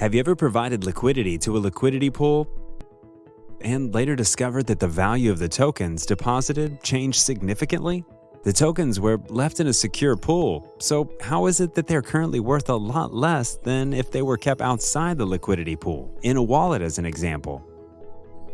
Have you ever provided liquidity to a liquidity pool and later discovered that the value of the tokens deposited changed significantly? The tokens were left in a secure pool, so how is it that they're currently worth a lot less than if they were kept outside the liquidity pool, in a wallet as an example?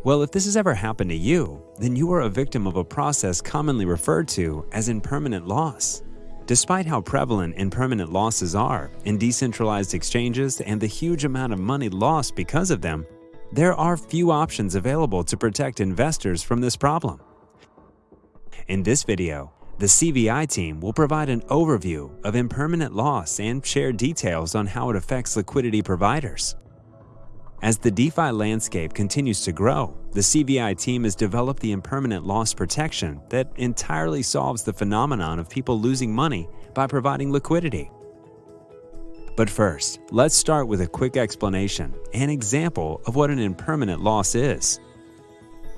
Well, if this has ever happened to you, then you are a victim of a process commonly referred to as impermanent loss. Despite how prevalent impermanent losses are in decentralized exchanges and the huge amount of money lost because of them, there are few options available to protect investors from this problem. In this video, the CVI team will provide an overview of impermanent loss and share details on how it affects liquidity providers. As the DeFi landscape continues to grow, the CVI team has developed the impermanent loss protection that entirely solves the phenomenon of people losing money by providing liquidity. But first, let's start with a quick explanation and example of what an impermanent loss is.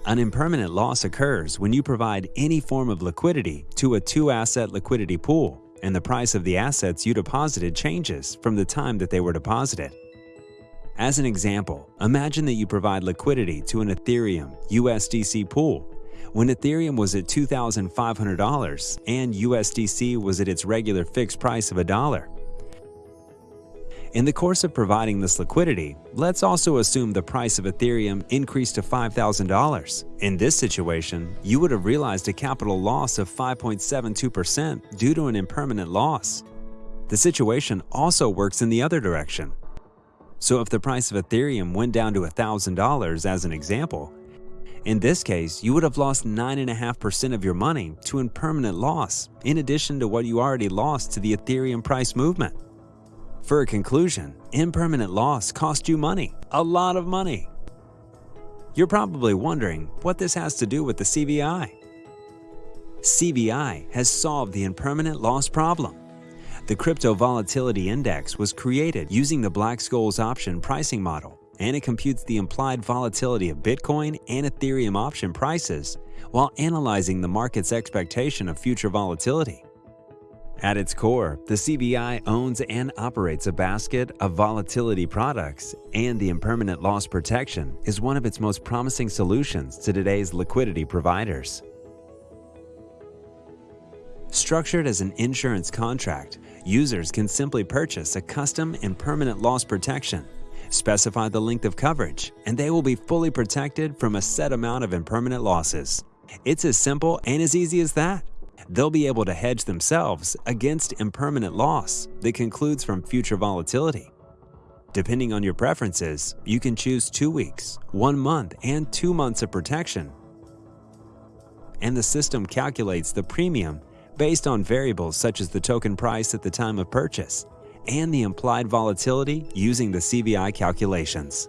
An impermanent loss occurs when you provide any form of liquidity to a two-asset liquidity pool and the price of the assets you deposited changes from the time that they were deposited. As an example, imagine that you provide liquidity to an Ethereum USDC pool when Ethereum was at $2,500 and USDC was at its regular fixed price of a dollar. In the course of providing this liquidity, let's also assume the price of Ethereum increased to $5,000. In this situation, you would have realized a capital loss of 5.72% due to an impermanent loss. The situation also works in the other direction. So if the price of Ethereum went down to $1,000 as an example, in this case, you would have lost 9.5% of your money to impermanent loss, in addition to what you already lost to the Ethereum price movement. For a conclusion, impermanent loss cost you money, a lot of money. You're probably wondering what this has to do with the CVI. CVI has solved the impermanent loss problem. The Crypto Volatility Index was created using the Black-Scholes option pricing model, and it computes the implied volatility of Bitcoin and Ethereum option prices while analyzing the market's expectation of future volatility. At its core, the CVI owns and operates a basket of volatility products, and the impermanent loss protection is one of its most promising solutions to today's liquidity providers. Structured as an insurance contract, users can simply purchase a custom impermanent loss protection, specify the length of coverage, and they will be fully protected from a set amount of impermanent losses. It's as simple and as easy as that. They'll be able to hedge themselves against impermanent loss that concludes from future volatility. Depending on your preferences, you can choose two weeks, one month, and two months of protection. And the system calculates the premium based on variables such as the token price at the time of purchase and the implied volatility using the CVI calculations.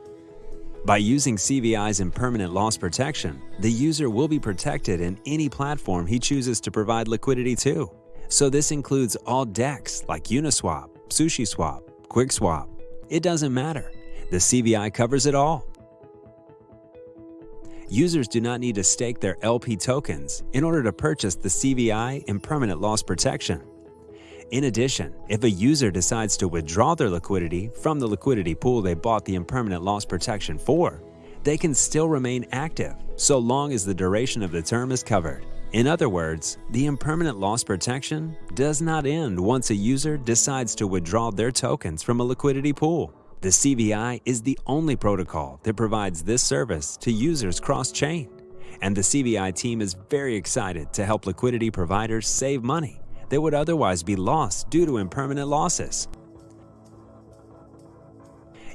By using CVI's impermanent loss protection, the user will be protected in any platform he chooses to provide liquidity to. So this includes all DEX like Uniswap, SushiSwap, QuickSwap. It doesn't matter. The CVI covers it all users do not need to stake their LP tokens in order to purchase the CVI impermanent loss protection. In addition, if a user decides to withdraw their liquidity from the liquidity pool they bought the impermanent loss protection for, they can still remain active so long as the duration of the term is covered. In other words, the impermanent loss protection does not end once a user decides to withdraw their tokens from a liquidity pool. The CVI is the only protocol that provides this service to users cross-chain, and the CVI team is very excited to help liquidity providers save money that would otherwise be lost due to impermanent losses.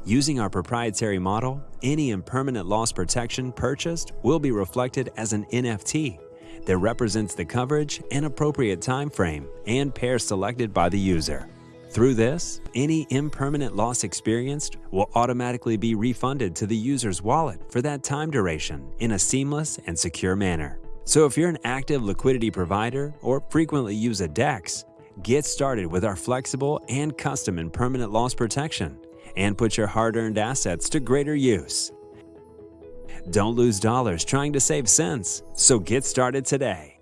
Using our proprietary model, any impermanent loss protection purchased will be reflected as an NFT that represents the coverage and appropriate time frame and pair selected by the user. Through this, any impermanent loss experienced will automatically be refunded to the user's wallet for that time duration in a seamless and secure manner. So if you're an active liquidity provider or frequently use a DEX, get started with our flexible and custom impermanent loss protection and put your hard-earned assets to greater use. Don't lose dollars trying to save cents, so get started today.